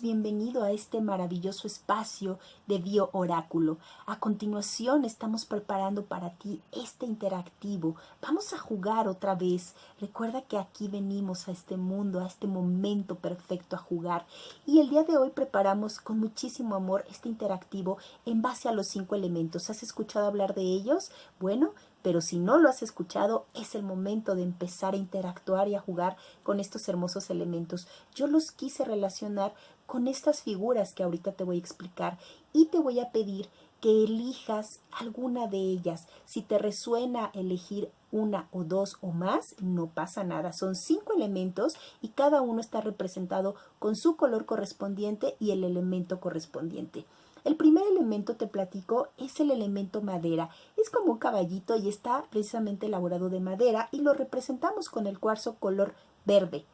Bienvenido a este maravilloso espacio de Bio Oráculo. A continuación estamos preparando para ti este interactivo. Vamos a jugar otra vez. Recuerda que aquí venimos a este mundo, a este momento perfecto a jugar. Y el día de hoy preparamos con muchísimo amor este interactivo en base a los cinco elementos. ¿Has escuchado hablar de ellos? Bueno, pero si no lo has escuchado, es el momento de empezar a interactuar y a jugar con estos hermosos elementos. Yo los quise relacionar con estas figuras que ahorita te voy a explicar y te voy a pedir que elijas alguna de ellas. Si te resuena elegir una o dos o más, no pasa nada. Son cinco elementos y cada uno está representado con su color correspondiente y el elemento correspondiente. El primer elemento, te platico, es el elemento madera. Es como un caballito y está precisamente elaborado de madera y lo representamos con el cuarzo color verde.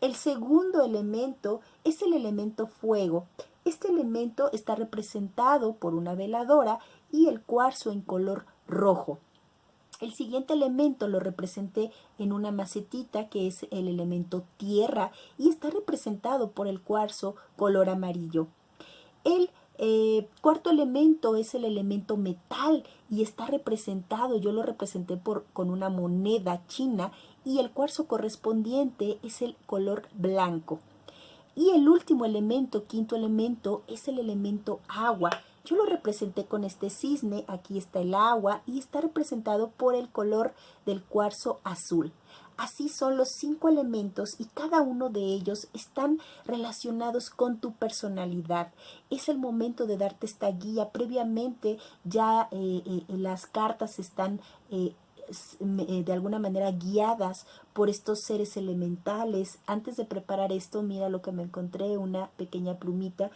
El segundo elemento es el elemento fuego. Este elemento está representado por una veladora y el cuarzo en color rojo. El siguiente elemento lo representé en una macetita que es el elemento tierra y está representado por el cuarzo color amarillo. El eh, cuarto elemento es el elemento metal y está representado, yo lo representé por, con una moneda china y el cuarzo correspondiente es el color blanco. Y el último elemento, quinto elemento, es el elemento agua. Yo lo representé con este cisne, aquí está el agua y está representado por el color del cuarzo azul. Así son los cinco elementos y cada uno de ellos están relacionados con tu personalidad. Es el momento de darte esta guía. Previamente ya eh, eh, las cartas están eh, de alguna manera guiadas por estos seres elementales. Antes de preparar esto, mira lo que me encontré, una pequeña plumita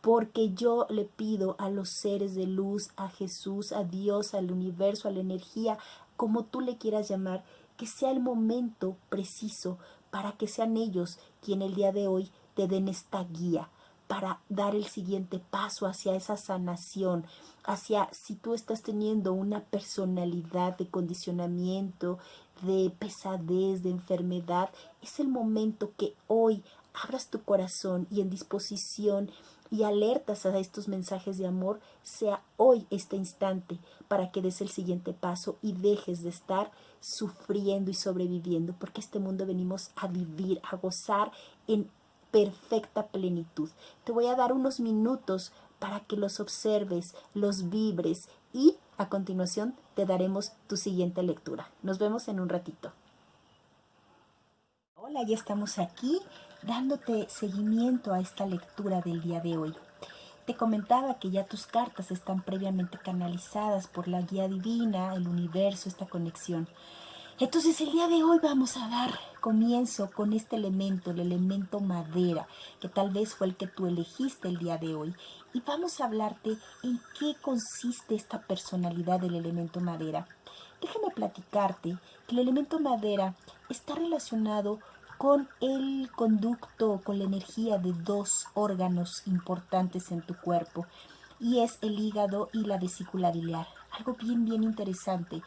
porque yo le pido a los seres de luz, a Jesús, a Dios, al universo, a la energía, como tú le quieras llamar, que sea el momento preciso para que sean ellos quien el día de hoy te den esta guía para dar el siguiente paso hacia esa sanación, hacia si tú estás teniendo una personalidad de condicionamiento, de pesadez, de enfermedad, es el momento que hoy abras tu corazón y en disposición y alertas a estos mensajes de amor, sea hoy este instante para que des el siguiente paso y dejes de estar sufriendo y sobreviviendo, porque este mundo venimos a vivir, a gozar en perfecta plenitud. Te voy a dar unos minutos para que los observes, los vibres y a continuación te daremos tu siguiente lectura. Nos vemos en un ratito. Hola, ya estamos aquí dándote seguimiento a esta lectura del día de hoy. Te comentaba que ya tus cartas están previamente canalizadas por la guía divina, el universo, esta conexión. Entonces el día de hoy vamos a dar comienzo con este elemento, el elemento madera, que tal vez fue el que tú elegiste el día de hoy. Y vamos a hablarte en qué consiste esta personalidad del elemento madera. Déjame platicarte que el elemento madera está relacionado con el conducto, con la energía de dos órganos importantes en tu cuerpo y es el hígado y la vesícula biliar. Algo bien, bien interesante.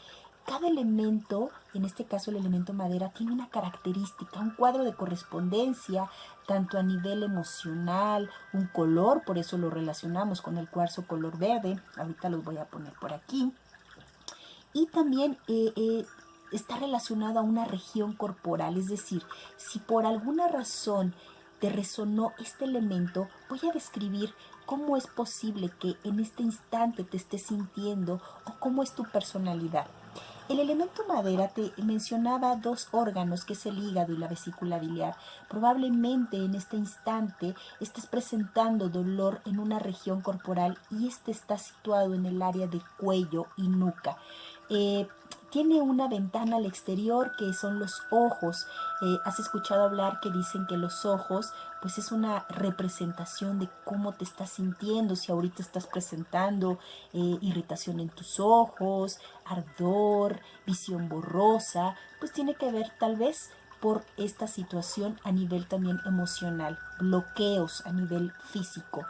Cada elemento, en este caso el elemento madera, tiene una característica, un cuadro de correspondencia, tanto a nivel emocional, un color, por eso lo relacionamos con el cuarzo color verde, ahorita los voy a poner por aquí, y también eh, eh, está relacionado a una región corporal, es decir, si por alguna razón te resonó este elemento, voy a describir cómo es posible que en este instante te estés sintiendo o cómo es tu personalidad. El elemento madera te mencionaba dos órganos, que es el hígado y la vesícula biliar. Probablemente en este instante estés presentando dolor en una región corporal y este está situado en el área de cuello y nuca. Eh, tiene una ventana al exterior que son los ojos. Eh, has escuchado hablar que dicen que los ojos pues es una representación de cómo te estás sintiendo, si ahorita estás presentando eh, irritación en tus ojos, ardor, visión borrosa, pues tiene que ver tal vez por esta situación a nivel también emocional, bloqueos a nivel físico.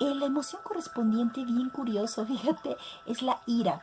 Eh, la emoción correspondiente, bien curioso, fíjate, es la ira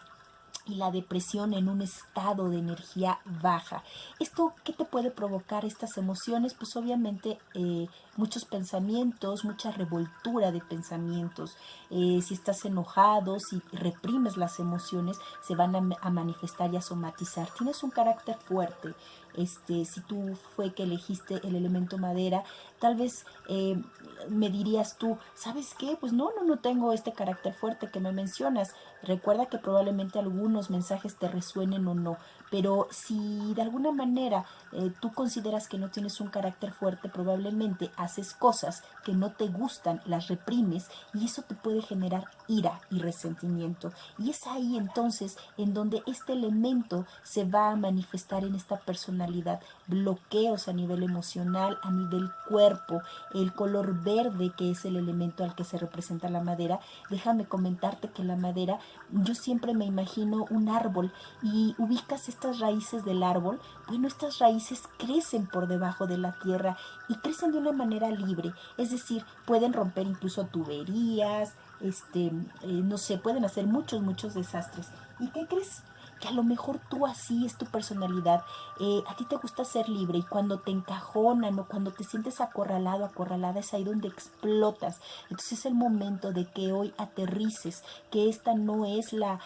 y la depresión en un estado de energía baja. ¿Esto qué te puede provocar estas emociones? Pues obviamente eh, muchos pensamientos, mucha revoltura de pensamientos. Eh, si estás enojado, si reprimes las emociones, se van a, manifestar y a somatizar. Tienes un carácter fuerte. Este, si tú fue que elegiste el elemento madera, tal vez eh, me dirías tú, ¿sabes qué? Pues no, no, no tengo este carácter fuerte que me mencionas. Recuerda que probablemente algunos mensajes te resuenen o no, pero si de alguna manera eh, tú consideras que no tienes un carácter fuerte, probablemente haces cosas que no te gustan, las reprimes y eso te puede generar ira y resentimiento. Y es ahí entonces en donde este elemento se va a manifestar en esta personalidad. Bloqueos a nivel emocional, a nivel cuerpo, el color verde que es el elemento al que se representa la madera. Déjame comentarte que la madera, yo siempre me imagino un árbol y ubicas estas raíces del árbol, bueno, estas raíces crecen por debajo de la tierra y crecen de una manera libre, es decir, pueden romper incluso tuberías, este, eh, no sé, pueden hacer muchos, muchos desastres. ¿Y qué crees? que a lo mejor tú así es tu personalidad, eh, a ti te gusta ser libre y cuando te encajonan o cuando te sientes acorralado, acorralada, es ahí donde explotas. Entonces es el momento de que hoy aterrices, que esta no es la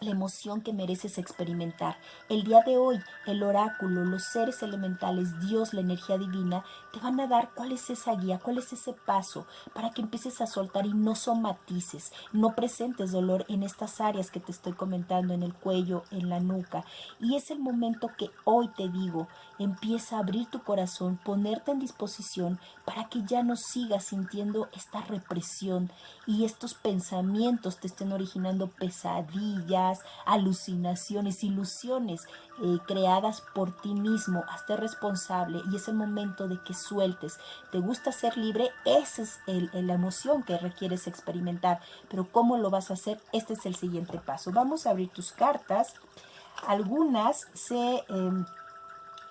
la emoción que mereces experimentar. El día de hoy, el oráculo, los seres elementales, Dios, la energía divina, te van a dar cuál es esa guía, cuál es ese paso para que empieces a soltar y no somatices, no presentes dolor en estas áreas que te estoy comentando, en el cuello, en la nuca. Y es el momento que hoy te digo, empieza a abrir tu corazón, ponerte en disposición para que ya no sigas sintiendo esta represión y estos pensamientos te estén originando pesadillas alucinaciones, ilusiones eh, creadas por ti mismo. Hazte responsable y es el momento de que sueltes. ¿Te gusta ser libre? Esa es la emoción que requieres experimentar. Pero ¿cómo lo vas a hacer? Este es el siguiente paso. Vamos a abrir tus cartas. Algunas se... Em,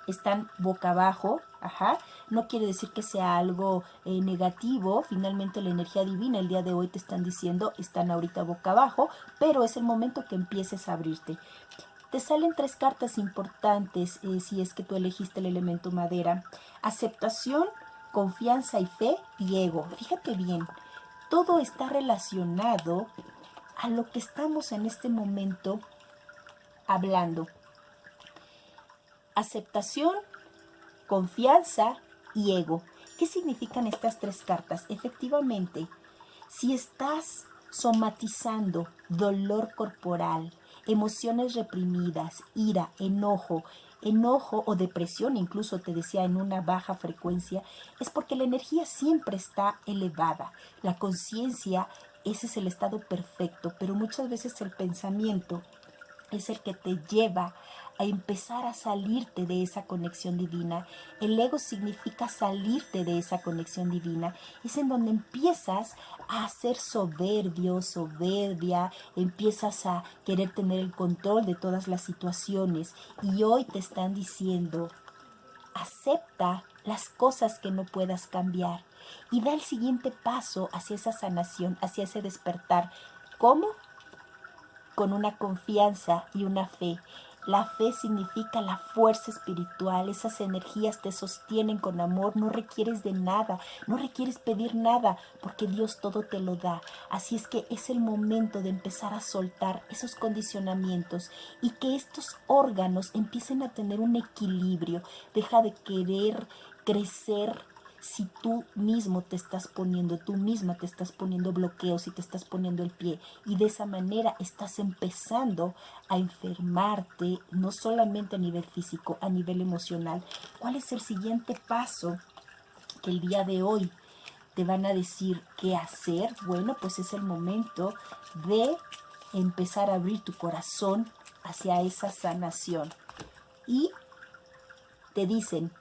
están boca abajo, ajá, no quiere decir que sea algo eh, negativo, finalmente la energía divina el día de hoy te están diciendo, están ahorita boca abajo, pero es el momento que empieces a abrirte. Te salen tres cartas importantes eh, si es que tú elegiste el elemento madera. Aceptación, confianza y fe y ego. Fíjate bien, todo está relacionado a lo que estamos en este momento hablando aceptación, confianza y ego. ¿Qué significan estas tres cartas? Efectivamente, si estás somatizando dolor corporal, emociones reprimidas, ira, enojo, enojo o depresión, incluso te decía en una baja frecuencia, es porque la energía siempre está elevada. La conciencia, ese es el estado perfecto, pero muchas veces el pensamiento es el que te lleva a empezar a salirte de esa conexión divina. El ego significa salirte de esa conexión divina. Es en donde empiezas a ser soberbio, soberbia, empiezas a querer tener el control de todas las situaciones. Y hoy te están diciendo, acepta las cosas que no puedas cambiar y da el siguiente paso hacia esa sanación, hacia ese despertar. ¿Cómo? Con una confianza y una fe la fe significa la fuerza espiritual, esas energías te sostienen con amor, no requieres de nada, no requieres pedir nada, porque Dios todo te lo da. Así es que es el momento de empezar a soltar esos condicionamientos y que estos órganos empiecen a tener un equilibrio. Deja de querer crecer si tú mismo te estás poniendo, tú misma te estás poniendo bloqueos y te estás poniendo el pie y de esa manera estás empezando a enfermarte, no solamente a nivel físico, a nivel emocional. ¿Cuál es el siguiente paso que el día de hoy te van a decir qué hacer? Bueno, pues es el momento de empezar a abrir tu corazón hacia esa sanación. Y te dicen,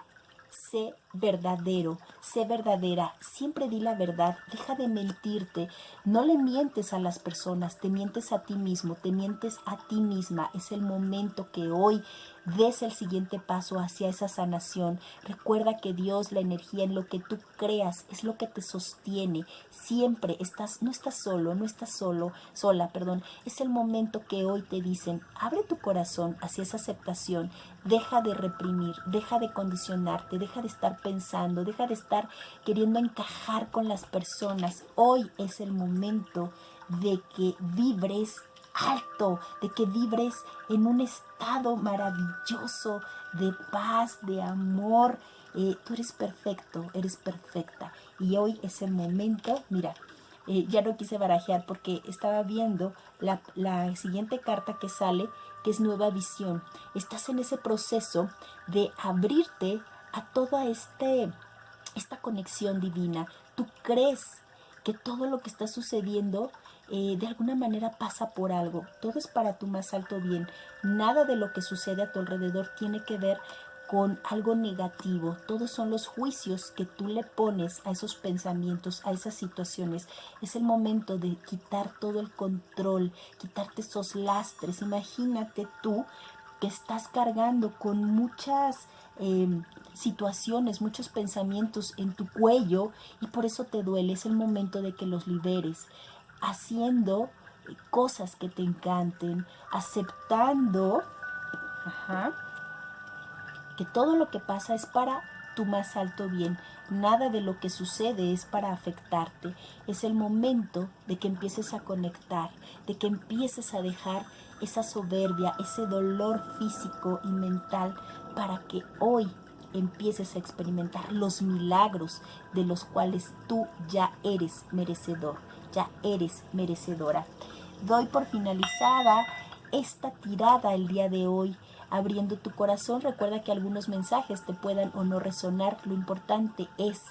sé verdadero, sé verdadera, siempre di la verdad, deja de mentirte, no le mientes a las personas, te mientes a ti mismo, te mientes a ti misma. Es el momento que hoy des el siguiente paso hacia esa sanación. Recuerda que Dios, la energía en lo que tú creas, es lo que te sostiene. Siempre estás, no estás solo, no estás solo, sola, perdón. Es el momento que hoy te dicen, abre tu corazón hacia esa aceptación, deja de reprimir, deja de condicionarte, deja de estar pensando, deja de estar queriendo encajar con las personas. Hoy es el momento de que vibres alto, de que vibres en un estado maravilloso de paz, de amor. Eh, tú eres perfecto, eres perfecta. Y hoy es el momento, mira, eh, ya no quise barajear porque estaba viendo la, la siguiente carta que sale, que es nueva visión. Estás en ese proceso de abrirte a toda este, esta conexión divina. Tú crees que todo lo que está sucediendo eh, de alguna manera pasa por algo. Todo es para tu más alto bien. Nada de lo que sucede a tu alrededor tiene que ver con algo negativo. Todos son los juicios que tú le pones a esos pensamientos, a esas situaciones. Es el momento de quitar todo el control, quitarte esos lastres. Imagínate tú que estás cargando con muchas em, situaciones, muchos pensamientos en tu cuello y por eso te duele. Es el momento de que los liberes haciendo cosas que te encanten, aceptando que todo lo que pasa es para tu más alto bien. Nada de lo que sucede es para afectarte. Es el momento de que empieces a conectar, de que empieces a dejar esa soberbia, ese dolor físico y mental para que hoy empieces a experimentar los milagros de los cuales tú ya eres merecedor ya eres merecedora. Doy por finalizada esta tirada el día de hoy. Abriendo tu corazón, recuerda que algunos mensajes te puedan o no resonar. Lo importante es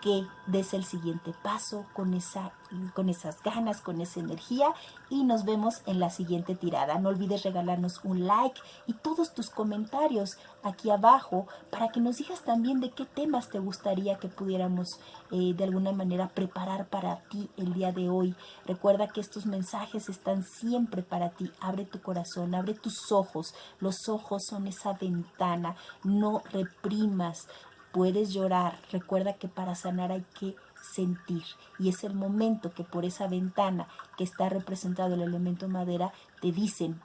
que des el siguiente paso con, esa, con esas ganas, con esa energía y nos vemos en la siguiente tirada. No olvides regalarnos un like y todos tus comentarios aquí abajo para que nos digas también de qué temas te gustaría que pudiéramos eh, de alguna manera preparar para ti el día de hoy. Recuerda que estos mensajes están siempre para ti. Abre tu corazón, abre tus ojos. Los ojos son esa ventana. No reprimas, Puedes llorar, recuerda que para sanar hay que sentir y es el momento que por esa ventana que está representado el elemento madera te dicen,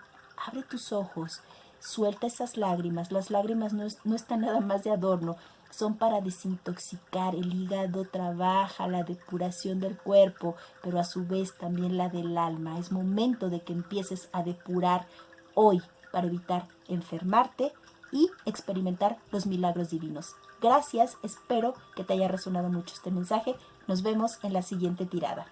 abre tus ojos, suelta esas lágrimas, las lágrimas no, no están nada más de adorno, son para desintoxicar, el hígado trabaja la depuración del cuerpo, pero a su vez también la del alma. Es momento de que empieces a depurar hoy para evitar enfermarte y experimentar los milagros divinos. Gracias, espero que te haya resonado mucho este mensaje. Nos vemos en la siguiente tirada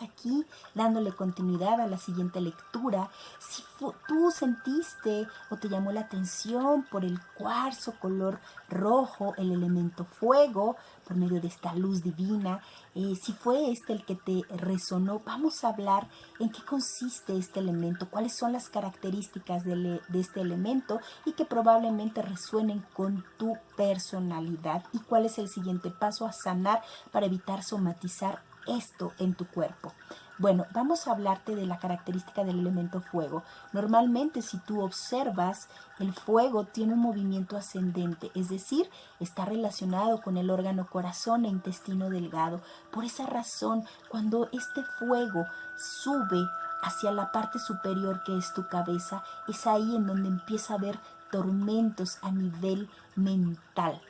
aquí dándole continuidad a la siguiente lectura, si tú sentiste o te llamó la atención por el cuarzo color rojo, el elemento fuego, por medio de esta luz divina, eh, si fue este el que te resonó, vamos a hablar en qué consiste este elemento, cuáles son las características de, de este elemento y que probablemente resuenen con tu personalidad. Y cuál es el siguiente paso a sanar para evitar somatizar esto en tu cuerpo? Bueno, vamos a hablarte de la característica del elemento fuego. Normalmente si tú observas, el fuego tiene un movimiento ascendente, es decir, está relacionado con el órgano corazón e intestino delgado. Por esa razón, cuando este fuego sube hacia la parte superior que es tu cabeza, es ahí en donde empieza a haber tormentos a nivel mental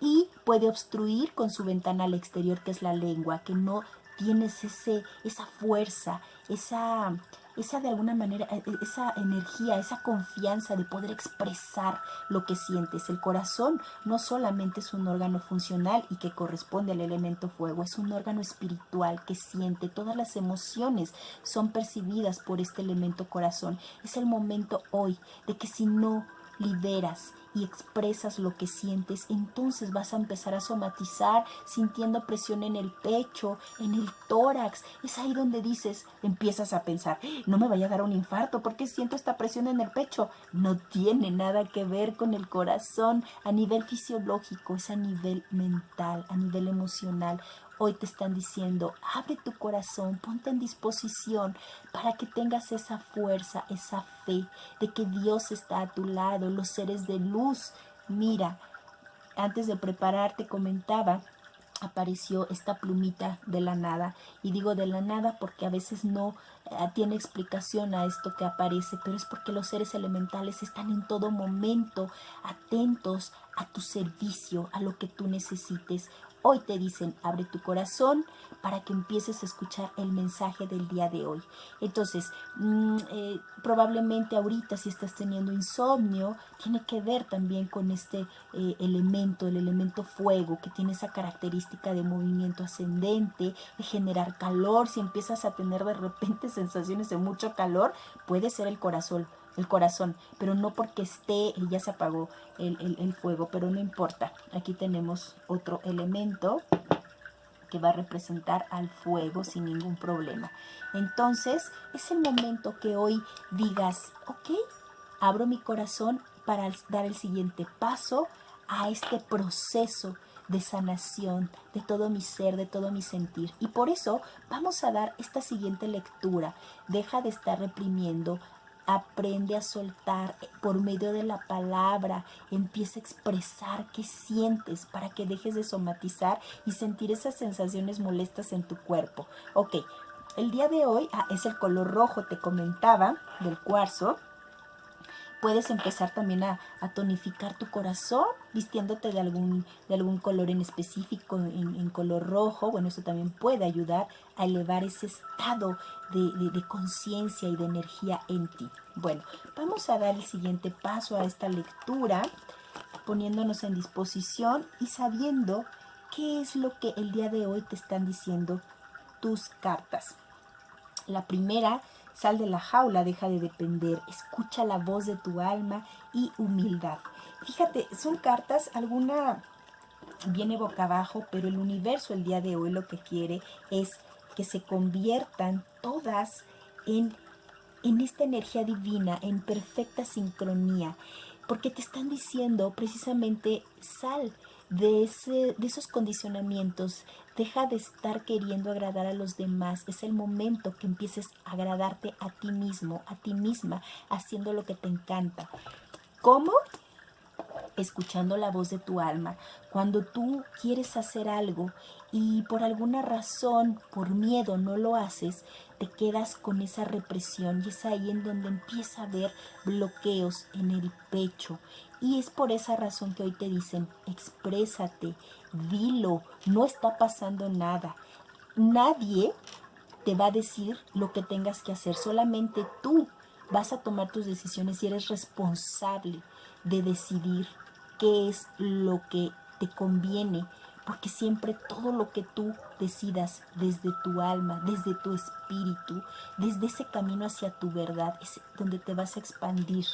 y puede obstruir con su ventana al exterior que es la lengua, que no tienes ese, esa fuerza, esa, esa de alguna manera, e, e, esa energía, esa confianza de poder expresar lo que sientes. El corazón no solamente es un órgano funcional y que corresponde al elemento fuego, es un órgano espiritual que siente, todas las emociones son percibidas por este elemento corazón. Es el momento hoy de que si no liberas y expresas lo que sientes, entonces vas a empezar a somatizar sintiendo presión en el pecho, en el tórax. Es ahí donde dices, empiezas a pensar, no me vaya a dar un infarto porque siento esta presión en el pecho. No tiene nada que ver con el corazón a nivel fisiológico, es a nivel mental, a nivel emocional. Hoy te están diciendo, abre tu corazón, ponte en disposición para que tengas esa fuerza, esa fe de que Dios está a tu lado, los seres de luz. Mira, antes de prepararte comentaba apareció esta plumita de la nada. Y digo de la nada porque a veces no eh, tiene explicación a esto que aparece, pero es porque los seres elementales están en todo momento atentos a tu servicio, a lo que tú necesites. Hoy te dicen, abre tu corazón para que empieces a escuchar el mensaje del día de hoy. Entonces, mm, eh, probablemente ahorita si estás teniendo insomnio, tiene que ver también con este eh, elemento, el elemento fuego, que tiene esa característica de movimiento ascendente, de generar calor. Si empiezas a tener de repente sensaciones de mucho calor, puede ser el corazón el corazón, pero no porque esté, ya se apagó el, el, fuego, pero no importa. Aquí tenemos otro elemento que va a representar al fuego sin ningún problema. Entonces, es el momento que hoy digas, ok, abro mi corazón para dar el siguiente paso a este proceso de sanación de todo mi ser, de todo mi sentir. Y por eso vamos a dar esta siguiente lectura. Deja de estar reprimiendo, Aprende a soltar por medio de la palabra. Empieza a expresar qué sientes para que dejes de somatizar y sentir esas sensaciones molestas en tu cuerpo. Ok, el día de hoy ah, es el color rojo, te comentaba, del cuarzo puedes empezar también a, tonificar tu corazón vistiéndote de algún, de algún color en específico, en, color rojo. Bueno, eso también puede ayudar a elevar ese estado de, de conciencia y de energía en ti. Bueno, vamos a dar el siguiente paso a esta lectura, poniéndonos en disposición y sabiendo qué es lo que el día de hoy te están diciendo tus cartas. La primera Sal de la jaula, deja de depender, escucha la voz de tu alma y humildad. Fíjate, son cartas, alguna viene boca abajo, pero el universo el día de hoy lo que quiere es que se conviertan todas en, en esta energía divina, en perfecta sincronía, porque te están diciendo precisamente sal de, ese, de esos condicionamientos, Deja de estar queriendo agradar a los demás. Es el momento que empieces a agradarte a ti mismo, a ti misma, haciendo lo que te encanta. ¿Cómo? escuchando la voz de tu alma. Cuando tú quieres hacer algo y por alguna razón, por miedo, no lo haces, te quedas con esa represión y es ahí en donde empieza a haber bloqueos en el pecho. Y es por esa razón que hoy te dicen, exprésate, dilo, no está pasando nada. Nadie te va a decir lo que tengas que hacer, solamente tú vas a tomar tus decisiones y eres responsable de decidir qué es lo que te conviene, porque siempre todo lo que tú decidas desde tu alma, desde tu espíritu, desde ese camino hacia tu verdad, es donde te vas a expandir.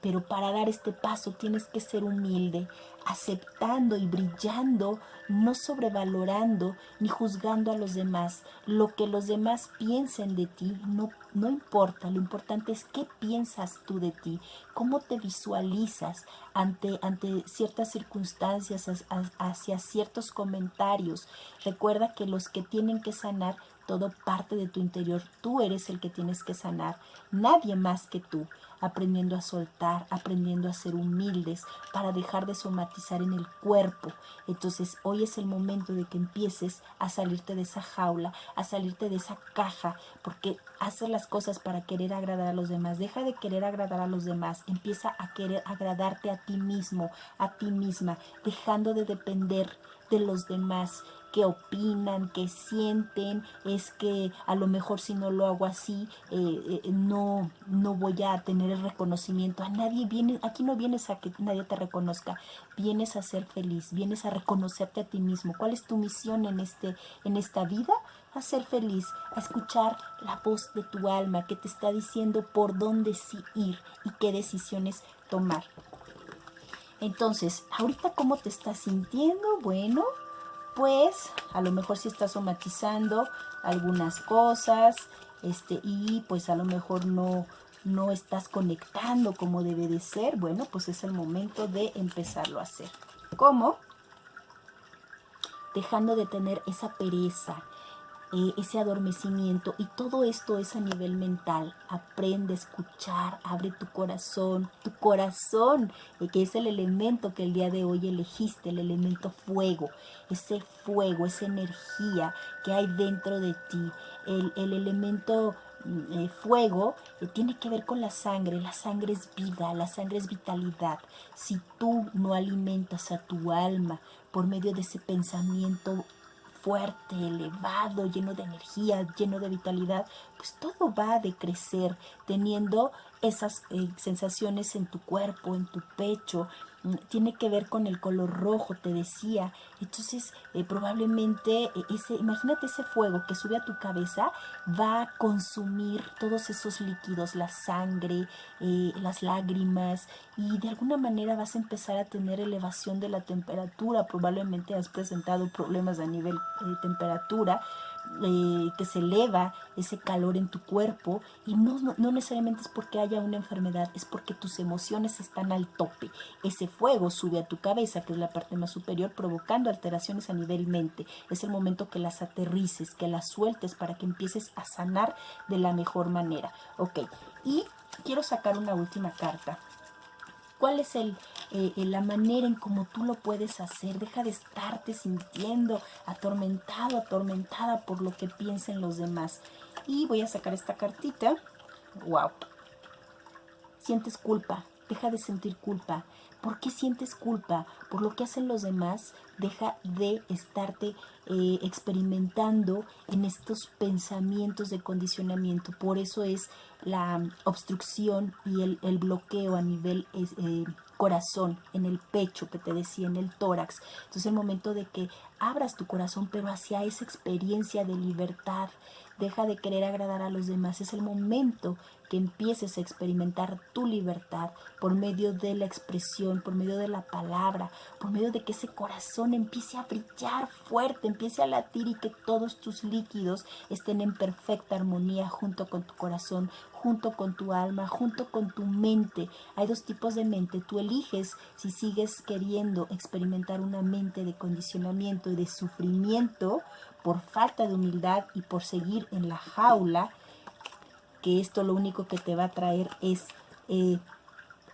Pero para dar este paso tienes que ser humilde, aceptando y brillando, no sobrevalorando ni juzgando a los demás. Lo que los demás piensen de ti no, no importa, lo importante es qué piensas tú de ti, cómo te visualizas ante, ante ciertas circunstancias, hacia ciertos comentarios. Recuerda que los que tienen que sanar todo parte de tu interior. Tú eres el que tienes que sanar, nadie más que tú, aprendiendo a soltar, aprendiendo a ser humildes para dejar de somatizar en el cuerpo. Entonces hoy es el momento de que empieces a salirte de esa jaula, a salirte de esa caja, porque haces las cosas para querer agradar a los demás. Deja de querer agradar a los demás, empieza a querer agradarte a ti mismo, a ti misma, dejando de depender de los demás qué opinan, qué sienten, es que a lo mejor si no lo hago así, eh, eh, no, no voy a tener el reconocimiento. A nadie viene, aquí no vienes a que nadie te reconozca, vienes a ser feliz, vienes a reconocerte a ti mismo. ¿Cuál es tu misión en, este, en esta vida? A ser feliz, a escuchar la voz de tu alma que te está diciendo por dónde sí ir y qué decisiones tomar. Entonces, ahorita cómo te estás sintiendo, bueno, pues a lo mejor si estás somatizando algunas cosas este, y pues a lo mejor no, no estás conectando como debe de ser, bueno, pues es el momento de empezarlo a hacer. ¿Cómo? Dejando de tener esa pereza, eh, ese adormecimiento y todo esto es a nivel mental. Aprende a escuchar, abre tu corazón, tu corazón, eh, que es el elemento que el día de hoy elegiste, el elemento fuego, ese fuego, esa energía que hay dentro de ti, el, el elemento mm, eh, fuego tiene que ver con la sangre, la sangre es vida, la sangre es vitalidad. Si tú no alimentas a tu alma por medio de ese pensamiento fuerte, elevado, lleno de energía, lleno de vitalidad, pues todo va a decrecer teniendo esas eh, sensaciones en tu cuerpo, en tu pecho, tiene que ver con el color rojo, te decía. Entonces, eh, probablemente, eh, ese, imagínate ese fuego que sube a tu cabeza, va a consumir todos esos líquidos, la sangre, eh, las lágrimas, y de alguna manera vas a empezar a tener elevación de la temperatura. Probablemente has presentado problemas a nivel de temperatura, eh, que se eleva ese calor en tu cuerpo y no, no, necesariamente es porque haya una enfermedad, es porque tus emociones están al tope. Ese fuego sube a tu cabeza, que es la parte más superior, provocando alteraciones a nivel mente. Es el momento que las aterrices, que las sueltes para que empieces a sanar de la mejor manera. Ok, y quiero sacar una última carta. ¿Cuál es el, eh, la manera en cómo tú lo puedes hacer? Deja de estarte sintiendo atormentado, atormentada por lo que piensen los demás. Y voy a sacar esta cartita. ¡Wow! Sientes culpa. Deja de sentir culpa. ¿Por qué sientes culpa? Por lo que hacen los demás. Deja de estarte eh, experimentando en estos pensamientos de condicionamiento. Por eso es la obstrucción y el, bloqueo a nivel eh, corazón, en el pecho que te decía, en el tórax. Entonces el momento de que abras tu corazón, pero hacia esa experiencia de libertad, deja de querer agradar a los demás. Es el momento que empieces a experimentar tu libertad por medio de la expresión, por medio de la palabra, por medio de que ese corazón empiece a brillar fuerte, empiece a latir y que todos tus líquidos estén en perfecta armonía junto con tu corazón, junto con tu alma, junto con tu mente. Hay dos tipos de mente. Tú eliges si sigues queriendo experimentar una mente de condicionamiento y de sufrimiento por falta de humildad y por seguir en la jaula que esto lo único que te va a traer es eh,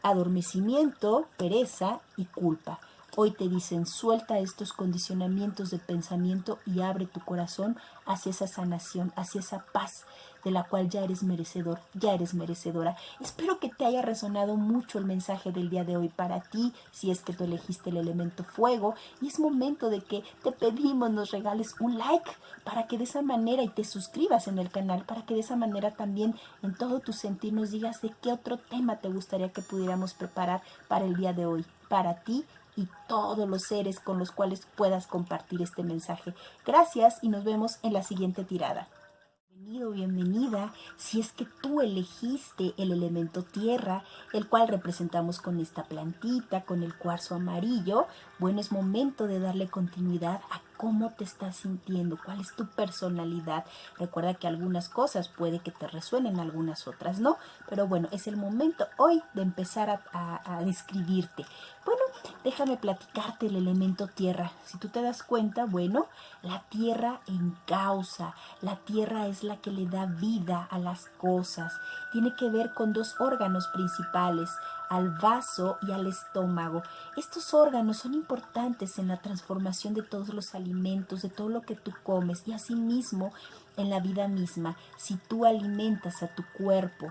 adormecimiento, pereza y culpa. Hoy te dicen, suelta estos condicionamientos de pensamiento y abre tu corazón hacia esa sanación, hacia esa paz de la cual ya eres merecedor, ya eres merecedora. Espero que te haya resonado mucho el mensaje del día de hoy para ti, si es que tú elegiste el elemento fuego. Y es momento de que te pedimos nos regales un like para que de esa manera y te suscribas en el canal, para que de esa manera también en todo tu sentir nos digas de qué otro tema te gustaría que pudiéramos preparar para el día de hoy, para ti y todos los seres con los cuales puedas compartir este mensaje. Gracias y nos vemos en la siguiente tirada. Bienvenido, bienvenida, si es que tú elegiste el elemento tierra, el cual representamos con esta plantita, con el cuarzo amarillo, bueno, es momento de darle continuidad a cómo te estás sintiendo, cuál es tu personalidad. Recuerda que algunas cosas puede que te resuenen, algunas otras no, pero bueno, es el momento hoy de empezar a, describirte. Bueno, déjame platicarte el elemento tierra. Si tú te das cuenta, bueno, la tierra en causa, la tierra es la que le da vida a las cosas. Tiene que ver con dos órganos principales, al vaso y al estómago. Estos órganos son importantes en la transformación de todos los alimentos, de todo lo que tú comes y asimismo en la vida misma. Si tú alimentas a tu cuerpo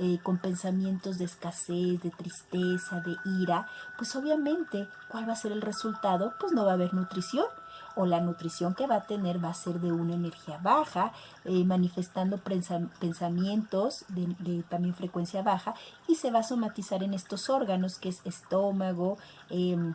eh, con pensamientos de escasez, de tristeza, de ira, pues obviamente, ¿cuál va a ser el resultado? Pues no va a haber nutrición o la nutrición que va a tener va a ser de una energía baja, eh, manifestando pensamientos de, también frecuencia baja y se va a somatizar en estos órganos que es estómago, em,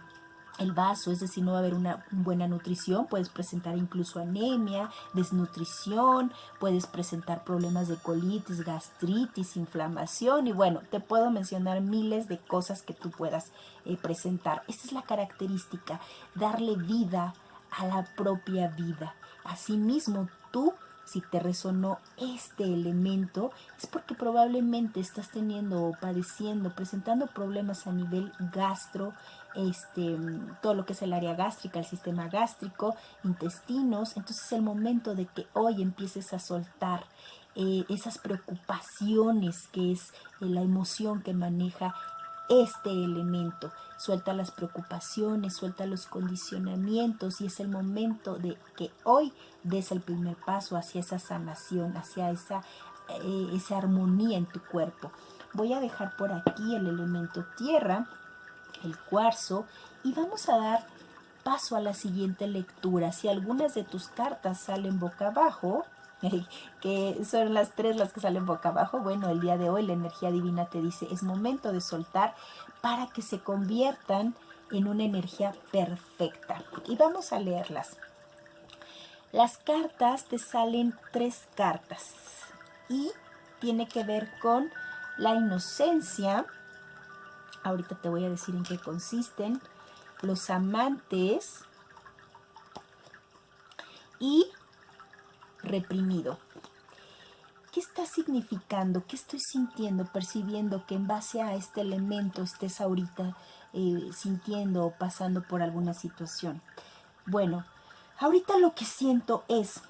el vaso, es decir, no va a haber una buena nutrición, puedes presentar incluso anemia, desnutrición, puedes presentar problemas de colitis, gastritis, inflamación y bueno, te puedo mencionar miles de cosas que tú puedas eh, presentar. Esta es la característica, darle vida a la propia vida. Asimismo, tú si te resonó este elemento, es porque probablemente estás teniendo o padeciendo, presentando problemas a nivel gastro, este, todo lo que es el área gástrica, el sistema gástrico, intestinos. Entonces es el momento de que hoy empieces a soltar eh, esas preocupaciones que es eh, la emoción que maneja este elemento. Suelta las preocupaciones, suelta los condicionamientos y es el momento de que hoy des el primer paso hacia esa sanación, hacia esa, eh, esa armonía en tu cuerpo. Voy a dejar por aquí el elemento tierra, el cuarzo y vamos a dar paso a la siguiente lectura. Si algunas de tus cartas salen boca abajo, que son las tres las que salen boca abajo. Bueno, el día de hoy la energía divina te dice, es momento de soltar para que se conviertan en una energía perfecta. Y vamos a leerlas. Las cartas te salen tres cartas y tiene que ver con la inocencia. Ahorita te voy a decir en qué consisten. Los amantes y reprimido. ¿Qué está significando? ¿Qué estoy sintiendo, percibiendo que en base a este elemento estés ahorita eh, sintiendo o pasando por alguna situación? Bueno, ahorita lo que siento es,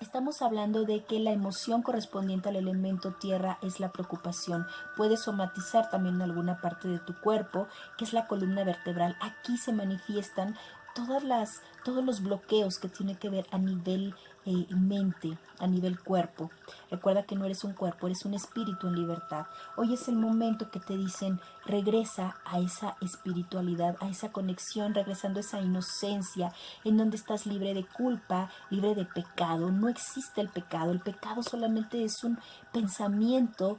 estamos hablando de que la emoción correspondiente al elemento tierra es la preocupación. Puede somatizar también alguna parte de tu cuerpo, que es la columna vertebral. Aquí se manifiestan todas las, todos los bloqueos que tiene que ver a nivel eh, mente, a nivel cuerpo. Recuerda que no eres un cuerpo, eres un espíritu en libertad. Hoy es el momento que te dicen, regresa a esa espiritualidad, a esa conexión, regresando a esa inocencia, en donde estás libre de culpa, libre de pecado. No existe el pecado, el pecado solamente es un pensamiento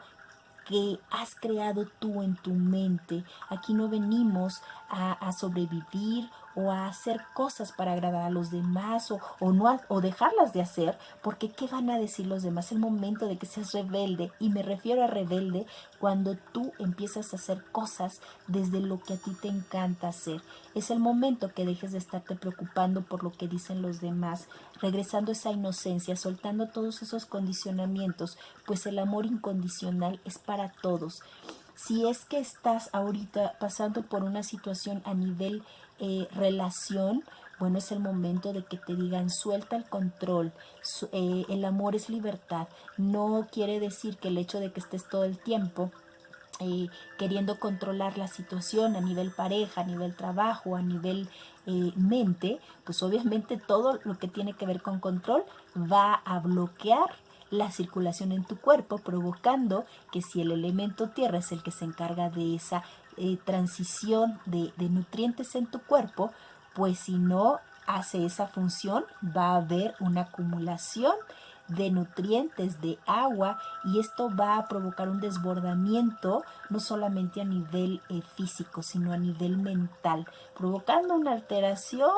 que has creado tú en tu mente. Aquí no venimos a, a sobrevivir o a hacer cosas para agradar a los demás o, o no o dejarlas de hacer porque qué van a decir los demás. El momento de que seas rebelde y me refiero a rebelde cuando tú empiezas a hacer cosas desde lo que a ti te encanta hacer. Es el momento que dejes de estarte preocupando por lo que dicen los demás regresando esa inocencia soltando todos esos condicionamientos pues el amor incondicional es para todos. Si es que estás ahorita pasando por una situación a nivel eh, relación, bueno, es el momento de que te digan suelta el control, eh, el amor es libertad. No quiere decir que el hecho de que estés todo el tiempo eh, queriendo controlar la situación a nivel pareja, a nivel trabajo, a nivel mente, pues obviamente todo lo que tiene que ver con control va a bloquear la circulación en tu cuerpo, provocando que si el elemento tierra es el que se encarga de esa eh, transición de, de nutrientes en tu cuerpo, pues si no hace esa función va a haber una acumulación de nutrientes, de agua y esto va a provocar un desbordamiento no solamente a nivel eh, físico sino a nivel mental, provocando una alteración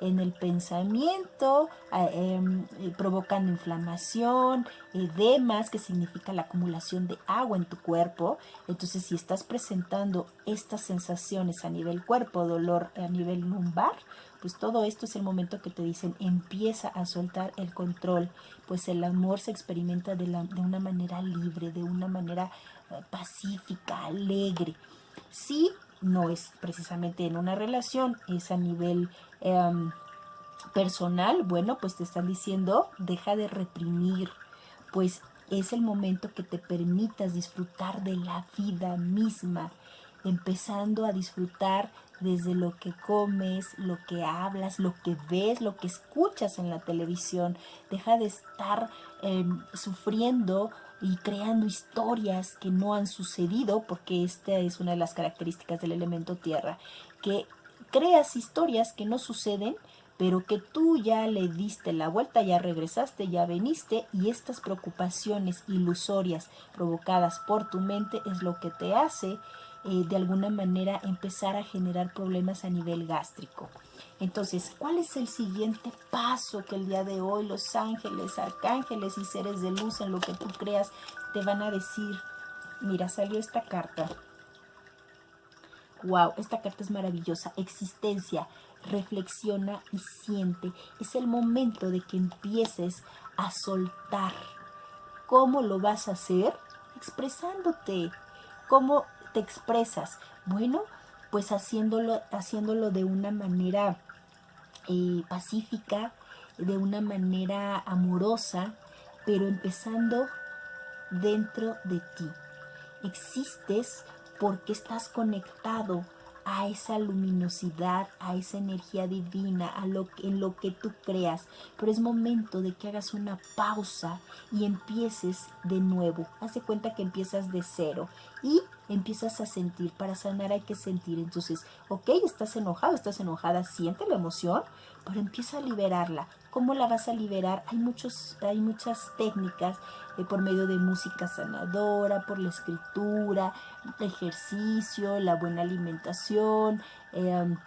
en el pensamiento, em, eh, provocando inflamación, edemas que significa la acumulación de agua en tu cuerpo. Entonces si estás presentando estas sensaciones a nivel cuerpo, dolor a nivel lumbar, pues todo esto es el momento que te dicen empieza a soltar el control, pues el amor se experimenta de, una manera libre, de una manera eh, pacífica, alegre. Sí, no es precisamente en una relación, es a nivel em, personal, bueno, pues te están diciendo deja de reprimir, pues es el momento que te permitas disfrutar de la vida misma, empezando a disfrutar desde lo que comes, lo que hablas, lo que ves, lo que escuchas en la televisión. Deja de estar em, sufriendo y creando historias que no han sucedido, porque esta es una de las características del elemento tierra, que creas historias que no suceden, pero que tú ya le diste la vuelta, ya regresaste, ya veniste y estas preocupaciones ilusorias provocadas por tu mente es lo que te hace eh, de alguna manera empezar a generar problemas a nivel gástrico. Entonces, ¿cuál es el siguiente paso que el día de hoy los ángeles, arcángeles y seres de luz en lo que tú creas te van a decir? Mira, salió esta carta. Wow, esta carta es maravillosa. Existencia, reflexiona y siente. Es el momento de que empieces a soltar. ¿Cómo lo vas a hacer? Expresándote. ¿Cómo te expresas? Bueno, pues haciéndolo, haciéndolo de una manera eh, pacífica, de una manera amorosa, pero empezando dentro de ti. Existes porque estás conectado a esa luminosidad, a esa energía divina, a lo, en lo que tú creas. Pero es momento de que hagas una pausa y empieces de nuevo. Hace cuenta que empiezas de cero y empiezas a sentir. Para sanar hay que sentir. Entonces, ok, estás enojado, estás enojada, siente la emoción, pero empieza a liberarla. ¿Cómo la vas a liberar? Hay, muchos, hay muchas técnicas eh, por medio de música sanadora, por la escritura, ejercicio, la buena alimentación, em,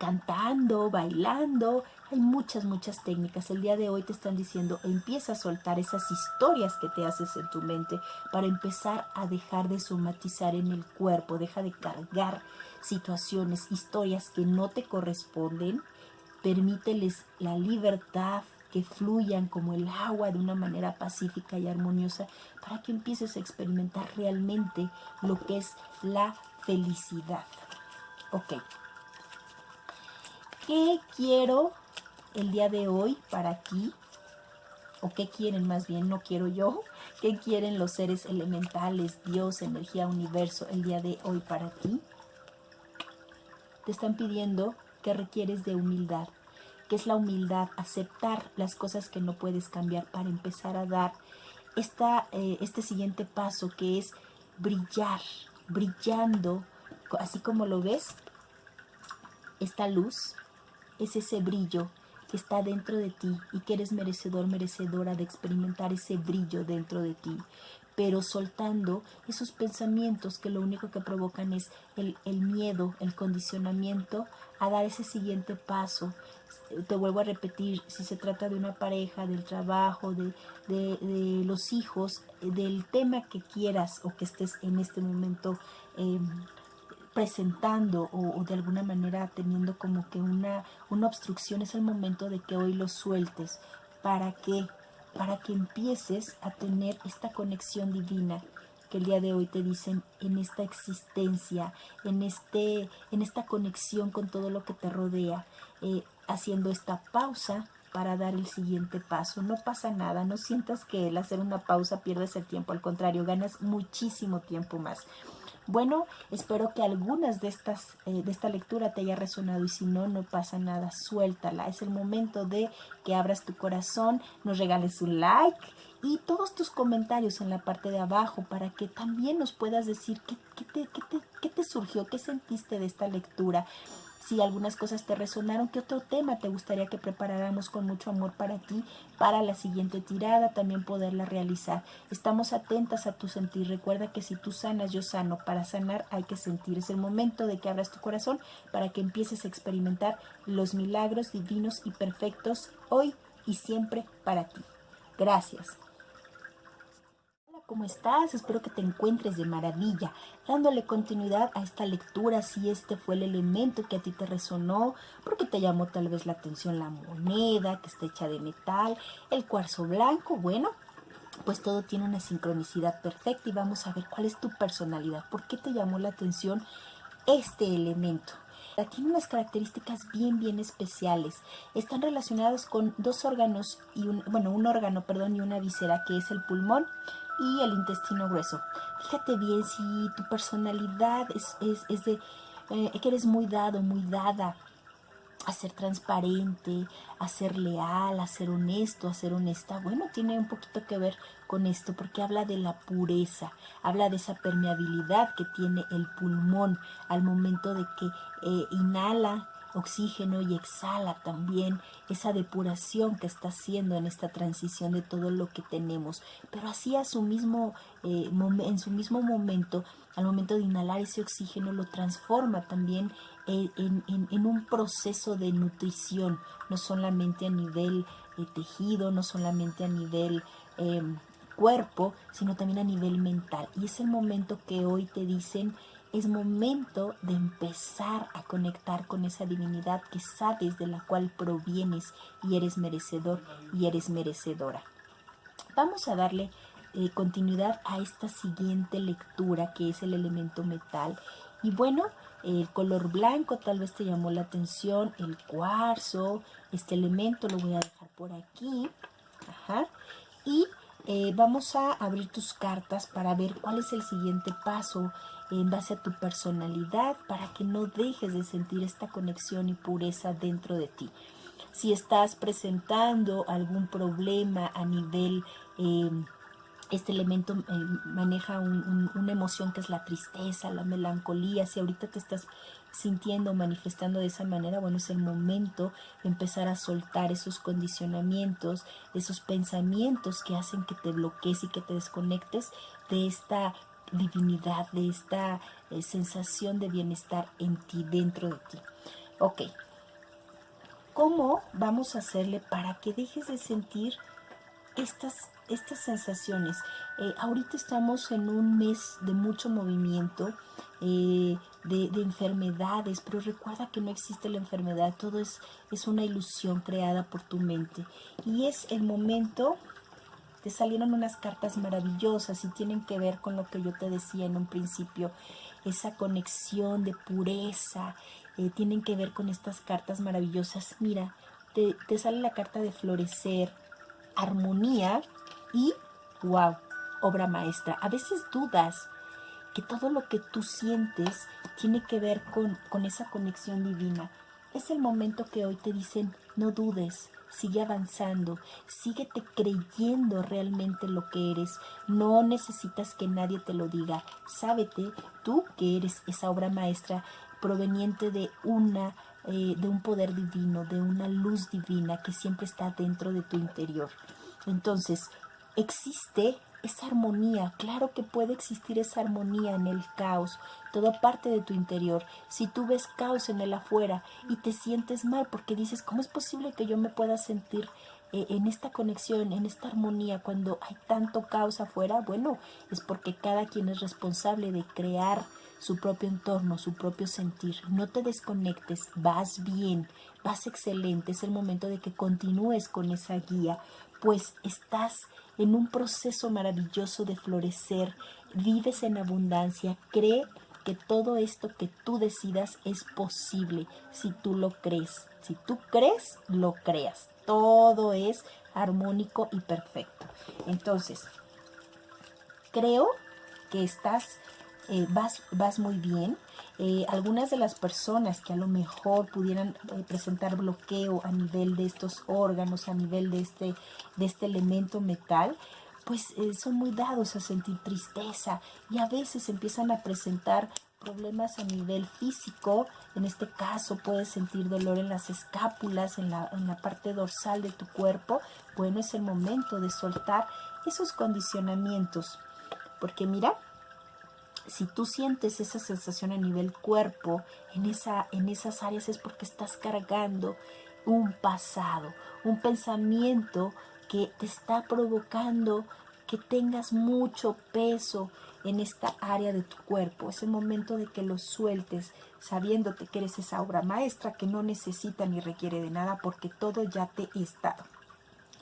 cantando, bailando. Hay muchas, muchas técnicas. El día de hoy te están diciendo, empieza a soltar esas historias que te haces en tu mente para empezar a dejar de somatizar en el cuerpo. Deja de cargar situaciones, historias que no te corresponden Permíteles la libertad, que fluyan como el agua de una manera pacífica y armoniosa para que empieces a experimentar realmente lo que es la felicidad. Ok. ¿Qué quiero el día de hoy para ti? ¿O qué quieren más bien? No quiero yo. ¿Qué quieren los seres elementales, Dios, energía, universo el día de hoy para ti? Te están pidiendo que requieres de humildad, que es la humildad, aceptar las cosas que no puedes cambiar para empezar a dar esta, eh, este siguiente paso que es brillar, brillando, así como lo ves, esta luz es ese brillo que está dentro de ti y que eres merecedor, merecedora de experimentar ese brillo dentro de ti pero soltando esos pensamientos que lo único que provocan es el, miedo, el condicionamiento a dar ese siguiente paso. Te vuelvo a repetir, si se trata de una pareja, del trabajo, de, los hijos, del tema que quieras o que estés en este momento em, presentando o, de alguna manera teniendo como que una, una obstrucción, es el momento de que hoy lo sueltes. ¿Para que para que empieces a tener esta conexión divina que el día de hoy te dicen en esta existencia, en, este, en esta conexión con todo lo que te rodea, eh, haciendo esta pausa para dar el siguiente paso. No pasa nada, no sientas que el hacer una pausa pierdes el tiempo, al contrario, ganas muchísimo tiempo más. Bueno, espero que algunas de estas eh, de esta lectura te haya resonado y si no, no pasa nada, suéltala. Es el momento de que abras tu corazón, nos regales un like y todos tus comentarios en la parte de abajo para que también nos puedas decir qué, qué, te, qué, te, qué te surgió, qué sentiste de esta lectura si algunas cosas te resonaron, qué otro tema te gustaría que preparáramos con mucho amor para ti, para la siguiente tirada, también poderla realizar. Estamos atentas a tu sentir. Recuerda que si tú sanas, yo sano. Para sanar hay que sentir. Es el momento de que abras tu corazón para que empieces a experimentar los milagros divinos y perfectos hoy y siempre para ti. Gracias. ¿Cómo estás? Espero que te encuentres de maravilla, dándole continuidad a esta lectura si este fue el elemento que a ti te resonó, porque te llamó tal vez la atención la moneda que está hecha de metal, el cuarzo blanco, bueno, pues todo tiene una sincronicidad perfecta y vamos a ver cuál es tu personalidad, por qué te llamó la atención este elemento. Tiene unas características bien, bien especiales. Están relacionadas con dos órganos, y un, bueno, un órgano, perdón, y una víscera, que es el pulmón y el intestino grueso. Fíjate bien si tu personalidad es, es, de eh, que eres muy dado, muy dada a ser transparente, a ser leal, a ser honesto, a ser honesta. Bueno, tiene un poquito que ver con esto porque habla de la pureza, habla de esa permeabilidad que tiene el pulmón al momento de que eh, inhala oxígeno y exhala también esa depuración que está haciendo en esta transición de todo lo que tenemos. Pero así a su mismo, eh, en su mismo momento, al momento de inhalar ese oxígeno, lo transforma también eh, en, un proceso de nutrición, no solamente a nivel eh, tejido, no solamente a nivel em, cuerpo, sino también a nivel mental. Y es el momento que hoy te dicen es momento de empezar a conectar con esa divinidad que sabes de la cual provienes y eres merecedor y eres merecedora. Vamos a darle eh, continuidad a esta siguiente lectura que es el elemento metal. Y bueno, el color blanco tal vez te llamó la atención, el cuarzo, este elemento lo voy a dejar por aquí. Y eh, vamos a abrir tus cartas para ver cuál es el siguiente paso en base a tu personalidad para que no dejes de sentir esta conexión y pureza dentro de ti. Si estás presentando algún problema a nivel... Eh, este elemento eh, maneja una emoción que es la tristeza, la melancolía. Si ahorita te estás sintiendo, manifestando de esa manera, bueno, es el momento de empezar a soltar esos condicionamientos, esos pensamientos que hacen que te bloquees y que te desconectes de esta divinidad, de esta eh, sensación de bienestar en ti, dentro de ti. Ok, ¿cómo vamos a hacerle para que dejes de sentir estas estas sensaciones. Eh, ahorita estamos en un mes de mucho movimiento, eh, de, enfermedades, pero recuerda que no existe la enfermedad, todo es, es una ilusión creada por tu mente. Y es el momento, te salieron unas cartas maravillosas y tienen que ver con lo que yo te decía en un principio, esa conexión de pureza, eh, tienen que ver con estas cartas maravillosas. Mira, te, te sale la carta de florecer, armonía, y, wow, obra maestra. A veces dudas que todo lo que tú sientes tiene que ver con, con esa conexión divina. Es el momento que hoy te dicen, no dudes, sigue avanzando, síguete creyendo realmente lo que eres. No necesitas que nadie te lo diga. Sábete tú que eres esa obra maestra proveniente de una eh, de un poder divino, de una luz divina que siempre está dentro de tu interior. Entonces, existe esa armonía, claro que puede existir esa armonía en el caos, toda parte de tu interior. Si tú ves caos en el afuera y te sientes mal porque dices, ¿cómo es posible que yo me pueda sentir eh, en esta conexión, en esta armonía cuando hay tanto caos afuera? Bueno, es porque cada quien es responsable de crear su propio entorno, su propio sentir. No te desconectes, vas bien, vas excelente. Es el momento de que continúes con esa guía, pues estás en un proceso maravilloso de florecer, vives en abundancia, cree que todo esto que tú decidas es posible si tú lo crees. Si tú crees, lo creas. Todo es armónico y perfecto. Entonces, creo que estás, eh, vas, vas muy bien. Eh, algunas de las personas que a lo mejor pudieran eh, presentar bloqueo a nivel de estos órganos, a nivel de este, de este elemento metal, pues eh, son muy dados a sentir tristeza y a veces empiezan a presentar problemas a nivel físico, en este caso puedes sentir dolor en las escápulas, en la, en la parte dorsal de tu cuerpo, bueno, es el momento de soltar esos condicionamientos, porque mira, si tú sientes esa sensación a nivel cuerpo, en, esa, en esas áreas es porque estás cargando un pasado, un pensamiento que te está provocando que tengas mucho peso en esta área de tu cuerpo. Es el momento de que lo sueltes, sabiéndote que eres esa obra maestra que no necesita ni requiere de nada porque todo ya te está.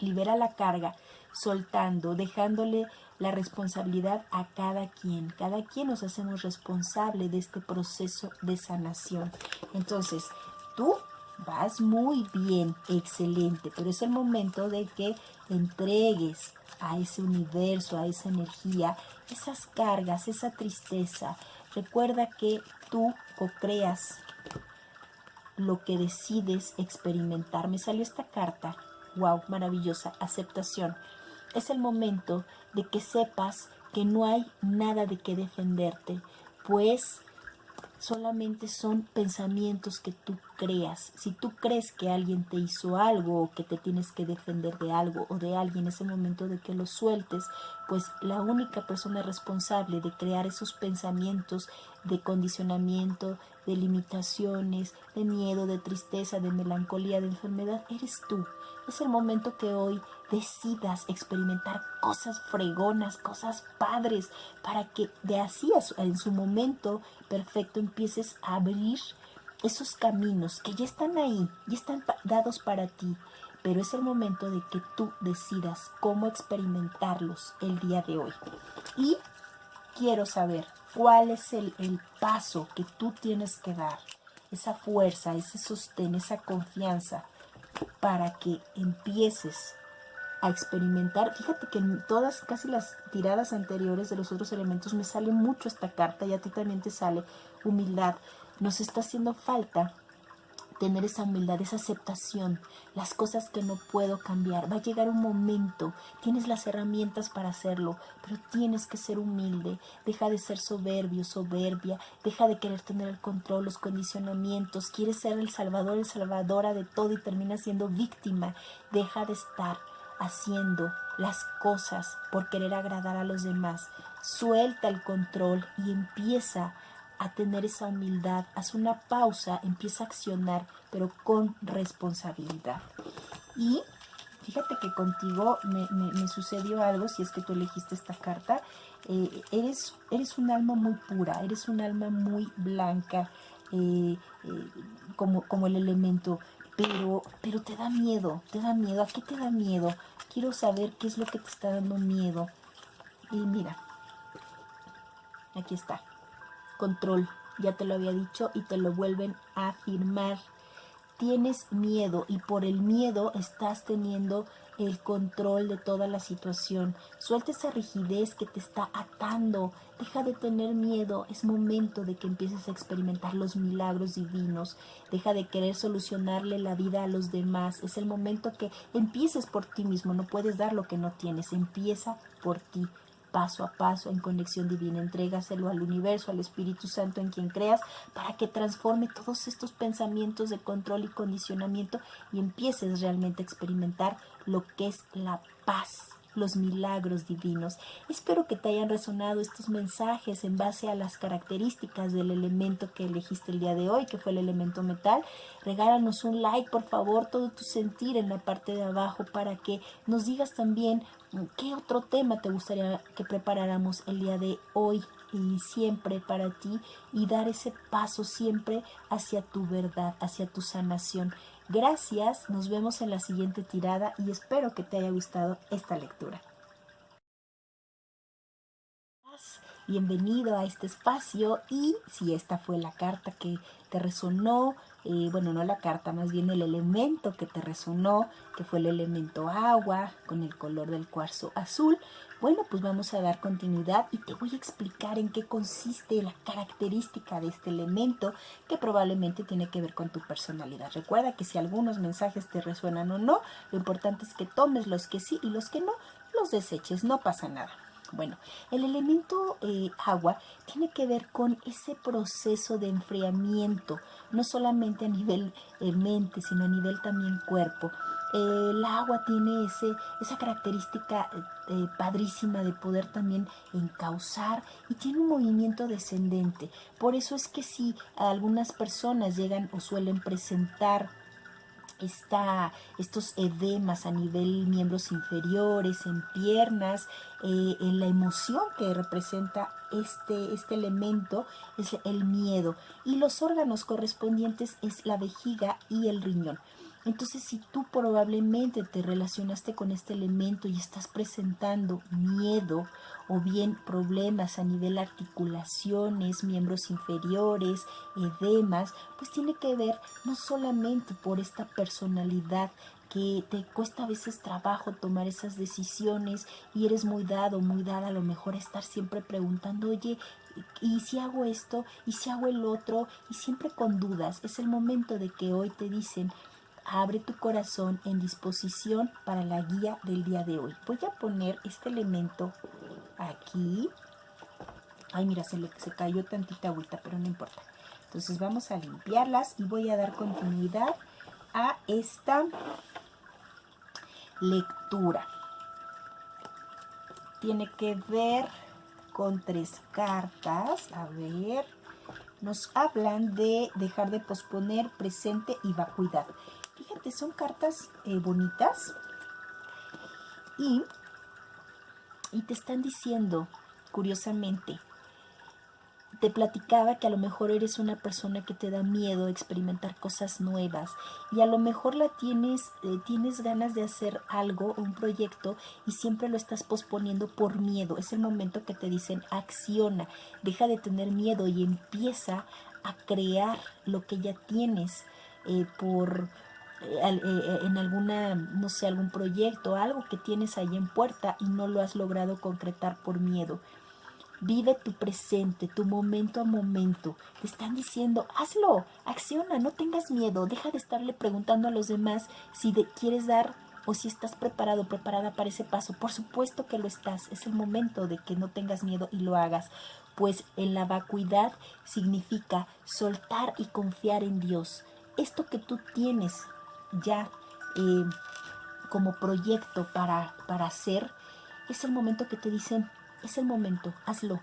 Libera la carga, soltando, dejándole la responsabilidad a cada quien. Cada quien nos hacemos responsable de este proceso de sanación. Entonces, tú vas muy bien, excelente, pero es el momento de que entregues a ese universo, a esa energía, esas cargas, esa tristeza. Recuerda que tú co-creas lo que decides experimentar. Me salió esta carta, wow, maravillosa, aceptación es el momento de que sepas que no hay nada de qué defenderte, pues solamente son pensamientos que tú creas. Si tú crees que alguien te hizo algo o que te tienes que defender de algo o de alguien, es el momento de que lo sueltes, pues la única persona responsable de crear esos pensamientos de condicionamiento, de limitaciones, de miedo, de tristeza, de melancolía, de enfermedad, eres tú. Es el momento que hoy decidas experimentar cosas fregonas, cosas padres, para que de así en su momento perfecto empieces a abrir esos caminos que ya están ahí, ya están dados para ti, pero es el momento de que tú decidas cómo experimentarlos el día de hoy. Y quiero saber cuál es el, el paso que tú tienes que dar, esa fuerza, ese sostén, esa confianza, para que empieces a experimentar. Fíjate que en todas, casi las tiradas anteriores de los otros elementos me sale mucho esta carta y a ti también te sale humildad. Nos está haciendo falta tener esa humildad, esa aceptación, las cosas que no puedo cambiar. Va a llegar un momento, tienes las herramientas para hacerlo, pero tienes que ser humilde. Deja de ser soberbio, soberbia, deja de querer tener el control, los condicionamientos. Quieres ser el salvador, el salvadora de todo y termina siendo víctima. Deja de estar haciendo las cosas por querer agradar a los demás. Suelta el control y empieza a tener esa humildad, haz una pausa, empieza a accionar, pero con responsabilidad. Y fíjate que contigo me, sucedió algo, si es que tú elegiste esta carta, eh, eres, eres un alma muy pura, eres un alma muy blanca, eh, eh, como, como el elemento, pero, pero te da miedo, te da miedo, ¿a qué te da miedo? Quiero saber qué es lo que te está dando miedo. Y mira, aquí está control, ya te lo había dicho y te lo vuelven a afirmar. Tienes miedo y por el miedo estás teniendo el control de toda la situación. Suelta esa rigidez que te está atando. Deja de tener miedo. Es momento de que empieces a experimentar los milagros divinos. Deja de querer solucionarle la vida a los demás. Es el momento que empieces por ti mismo. No puedes dar lo que no tienes. Empieza por ti paso a paso en conexión divina. Entrégaselo al universo, al Espíritu Santo en quien creas, para que transforme todos estos pensamientos de control y condicionamiento y empieces realmente a experimentar lo que es la paz los milagros divinos. Espero que te hayan resonado estos mensajes en base a las características del elemento que elegiste el día de hoy, que fue el elemento metal. Regálanos un like, por favor, todo tu sentir en la parte de abajo para que nos digas también mm, qué otro tema te gustaría que preparáramos el día de hoy y siempre para ti y dar ese paso siempre hacia tu verdad, hacia tu sanación. Gracias, nos vemos en la siguiente tirada y espero que te haya gustado esta lectura. Bienvenido a este espacio y si esta fue la carta que te resonó, eh, bueno, no la carta, más bien el elemento que te resonó, que fue el elemento agua con el color del cuarzo azul, bueno, pues vamos a dar continuidad y te voy a explicar en qué consiste la característica de este elemento que probablemente tiene que ver con tu personalidad. Recuerda que si algunos mensajes te resuenan o no, lo importante es que tomes los que sí y los que no, los deseches, no pasa nada. Bueno, el elemento eh, agua tiene que ver con ese proceso de enfriamiento, no solamente a nivel eh, mente, sino a nivel también cuerpo el agua tiene ese, esa característica eh, padrísima de poder también encauzar y tiene un movimiento descendente. Por eso es que si algunas personas llegan o suelen presentar esta, estos edemas a nivel miembros inferiores, en piernas, eh, en la emoción que representa este, este elemento es el miedo y los órganos correspondientes es la vejiga y el riñón. Entonces, si tú probablemente te relacionaste con este elemento y estás presentando miedo o bien problemas a nivel articulaciones, miembros inferiores, edemas, pues tiene que ver no solamente por esta personalidad que te cuesta a veces trabajo tomar esas decisiones y eres muy dado, muy dada a lo mejor estar siempre preguntando, oye, ¿y si hago esto? ¿Y si hago el otro? Y siempre con dudas. Es el momento de que hoy te dicen, abre tu corazón en disposición para la guía del día de hoy. Voy a poner este elemento aquí. Ay, mira, se, le, se cayó tantita agüita, pero no importa. Entonces vamos a limpiarlas y voy a dar continuidad a esta lectura. Tiene que ver con tres cartas. A ver, nos hablan de dejar de posponer, presente y vacuidad. Son cartas eh, bonitas y, y te están diciendo, curiosamente, te platicaba que a lo mejor eres una persona que te da miedo experimentar cosas nuevas y a lo mejor la tienes, eh, tienes ganas de hacer algo, un proyecto y siempre lo estás posponiendo por miedo. Es el momento que te dicen acciona, deja de tener miedo y empieza a crear lo que ya tienes eh, por en alguna, no sé, algún proyecto, algo que tienes ahí en puerta y no lo has logrado concretar por miedo. Vive tu presente, tu momento a momento. Te están diciendo, hazlo, acciona, no tengas miedo. Deja de estarle preguntando a los demás si quieres dar o si estás preparado, preparada para ese paso. Por supuesto que lo estás. Es el momento de que no tengas miedo y lo hagas. Pues en la vacuidad significa soltar y confiar en Dios. Esto que tú tienes ya eh, como proyecto para, para hacer, es el momento que te dicen, es el momento, hazlo.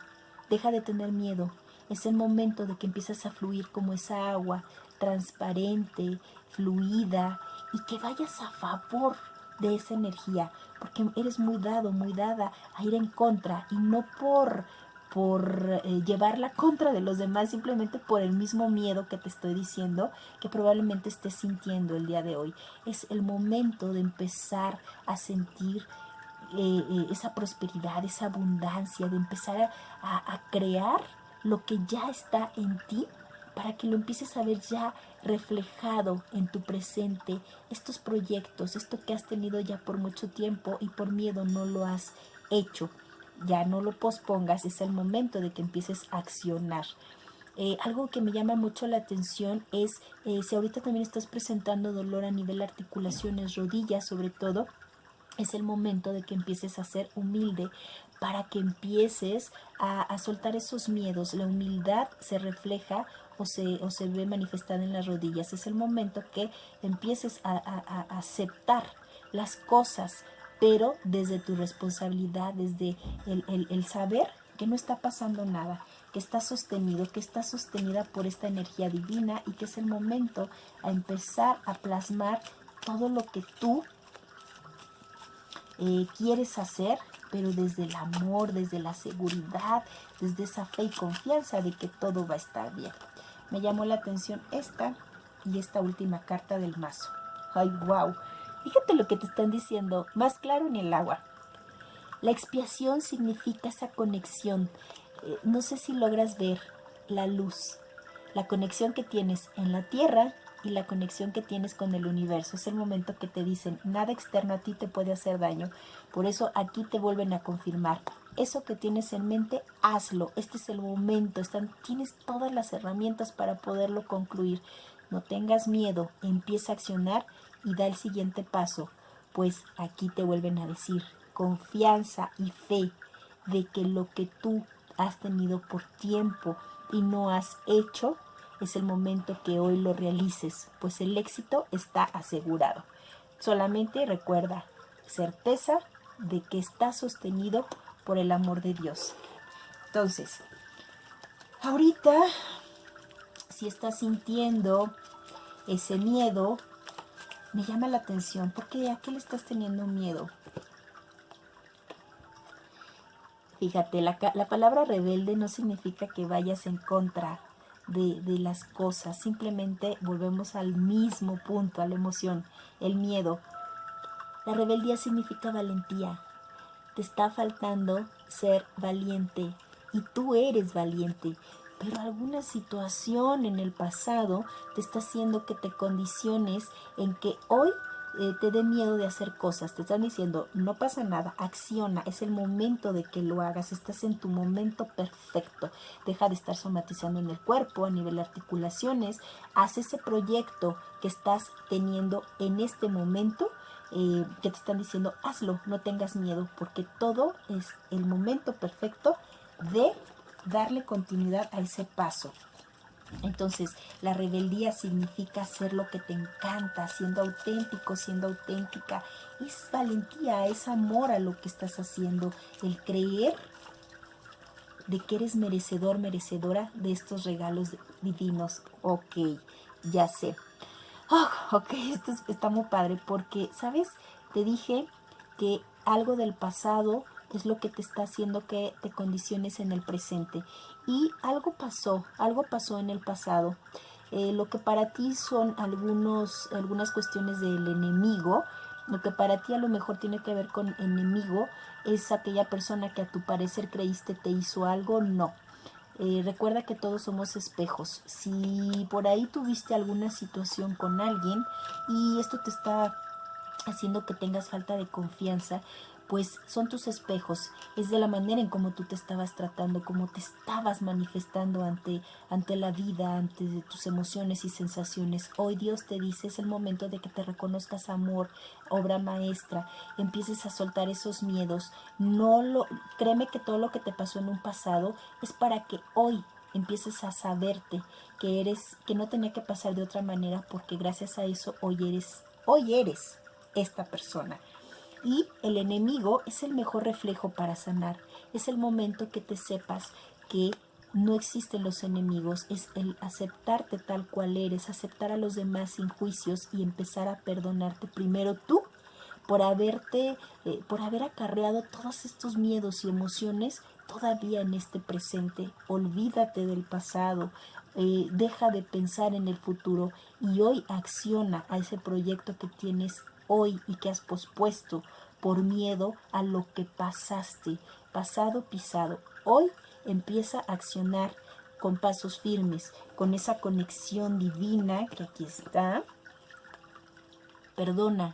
Deja de tener miedo. Es el momento de que empiezas a fluir como esa agua transparente, fluida y que vayas a favor de esa energía, porque eres muy dado, muy dada a ir en contra y no por por eh, llevarla contra de los demás simplemente por el mismo miedo que te estoy diciendo que probablemente estés sintiendo el día de hoy. Es el momento de empezar a sentir eh, eh, esa prosperidad, esa abundancia, de empezar a, crear lo que ya está en ti para que lo empieces a ver ya reflejado en tu presente, estos proyectos, esto que has tenido ya por mucho tiempo y por miedo no lo has hecho. Ya no lo pospongas, es el momento de que empieces a accionar. Eh, algo que me llama mucho la atención es si ahorita también estás presentando dolor a nivel articulaciones, rodillas sobre todo, es el momento de que empieces a ser humilde para que empieces a, soltar esos miedos. La humildad se refleja o se, o se ve manifestada en las rodillas. Es el momento que empieces a, aceptar las cosas, pero desde tu responsabilidad, desde el, saber que no está pasando nada, que está sostenido, que está sostenida por esta energía divina y que es el momento a empezar a plasmar todo lo que tú eh, quieres hacer, pero desde el amor, desde la seguridad, desde esa fe y confianza de que todo va a estar bien. Me llamó la atención esta y esta última carta del mazo. ¡Ay, wow! Fíjate lo que te están diciendo, más claro en el agua. La expiación significa esa conexión. Eh, no sé si logras ver la luz, la conexión que tienes en la tierra y la conexión que tienes con el universo. Es el momento que te dicen, nada externo a ti te puede hacer daño. Por eso aquí te vuelven a confirmar. Eso que tienes en mente, hazlo. Este es el momento. Están, tienes todas las herramientas para poderlo concluir. No tengas miedo. Empieza a accionar y da el siguiente paso. Pues aquí te vuelven a decir confianza y fe de que lo que tú has tenido por tiempo y no has hecho, es el momento que hoy lo realices, pues el éxito está asegurado. Solamente recuerda, certeza de que está sostenido por el amor de Dios. Entonces, ahorita, si estás sintiendo ese miedo, me llama la atención, porque ¿a qué le estás teniendo miedo? Fíjate, la, la palabra rebelde no significa que vayas en contra de, las cosas. Simplemente volvemos al mismo punto, a la emoción, el miedo. La rebeldía significa valentía. Te está faltando ser valiente y tú eres valiente, pero alguna situación en el pasado te está haciendo que te condiciones en que hoy eh, te dé miedo de hacer cosas. Te están diciendo, no pasa nada, acciona, es el momento de que lo hagas, estás en tu momento perfecto. Deja de estar somatizando en el cuerpo, a nivel de articulaciones. Haz ese proyecto que estás teniendo en este momento. Eh, que te están diciendo hazlo, no tengas miedo, porque todo es el momento perfecto de darle continuidad a ese paso. Entonces, la rebeldía significa hacer lo que te encanta, siendo auténtico, siendo auténtica. Es valentía, es amor a lo que estás haciendo, el creer de que eres merecedor, merecedora de estos regalos divinos. Ok, ya sé. Oh, ok, esto está muy padre porque, ¿sabes? Te dije que algo del pasado es lo que te está haciendo que te condiciones en el presente. Y algo pasó, algo pasó en el pasado. Eh, lo que para ti son algunos, algunas cuestiones del enemigo, lo que para ti a lo mejor tiene que ver con enemigo, es aquella persona que a tu parecer creíste te hizo algo, no. Eh, recuerda que todos somos espejos. Si por ahí tuviste alguna situación con alguien y esto te está haciendo que tengas falta de confianza, pues son tus espejos, es de la manera en cómo tú te estabas tratando, cómo te estabas manifestando ante, ante la vida, ante tus emociones y sensaciones. Hoy Dios te dice, es el momento de que te reconozcas amor, obra maestra, empieces a soltar esos miedos. No lo, créeme que todo lo que te pasó en un pasado es para que hoy empieces a saberte que eres, que no tenía que pasar de otra manera, porque gracias a eso hoy eres, hoy eres esta persona. Y el enemigo es el mejor reflejo para sanar. Es el momento que te sepas que no existen los enemigos, es el aceptarte tal cual eres, aceptar a los demás sin juicios y empezar a perdonarte primero tú por haberte, eh, por haber acarreado todos estos miedos y emociones todavía en este presente. Olvídate del pasado, eh, deja de pensar en el futuro y hoy acciona a ese proyecto que tienes hoy y que has pospuesto por miedo a lo que pasaste, pasado pisado. Hoy empieza a accionar con pasos firmes, con esa conexión divina que aquí está. Perdona,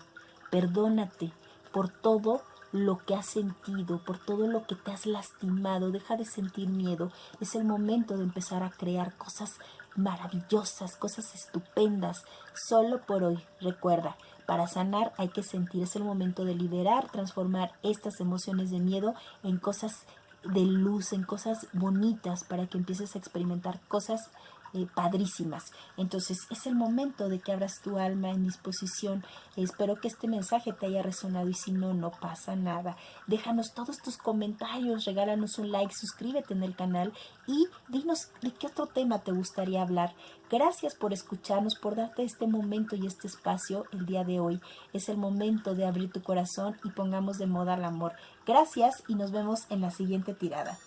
perdónate por todo lo que has sentido, por todo lo que te has lastimado, deja de sentir miedo. Es el momento de empezar a crear cosas maravillosas, cosas estupendas, solo por hoy. Recuerda, para sanar hay que sentir, es el momento de liberar, transformar estas emociones de miedo en cosas de luz, en cosas bonitas, para que empieces a experimentar cosas eh, padrísimas. Entonces es el momento de que abras tu alma en disposición. Espero que este mensaje te haya resonado y si no, no pasa nada. Déjanos todos tus comentarios, regálanos un like, suscríbete en el canal y dinos de qué otro tema te gustaría hablar. Gracias por escucharnos, por darte este momento y este espacio el día de hoy. Es el momento de abrir tu corazón y pongamos de moda el amor. Gracias y nos vemos en la siguiente tirada.